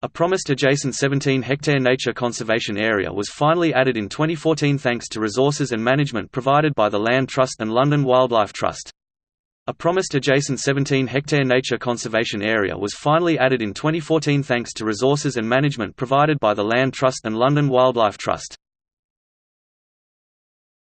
A promised adjacent 17-hectare nature conservation area was finally added in 2014 thanks to resources and management provided by the Land Trust and London Wildlife Trust. A promised adjacent 17-hectare nature conservation area was finally added in 2014 thanks to resources and management provided by the Land Trust and London Wildlife Trust.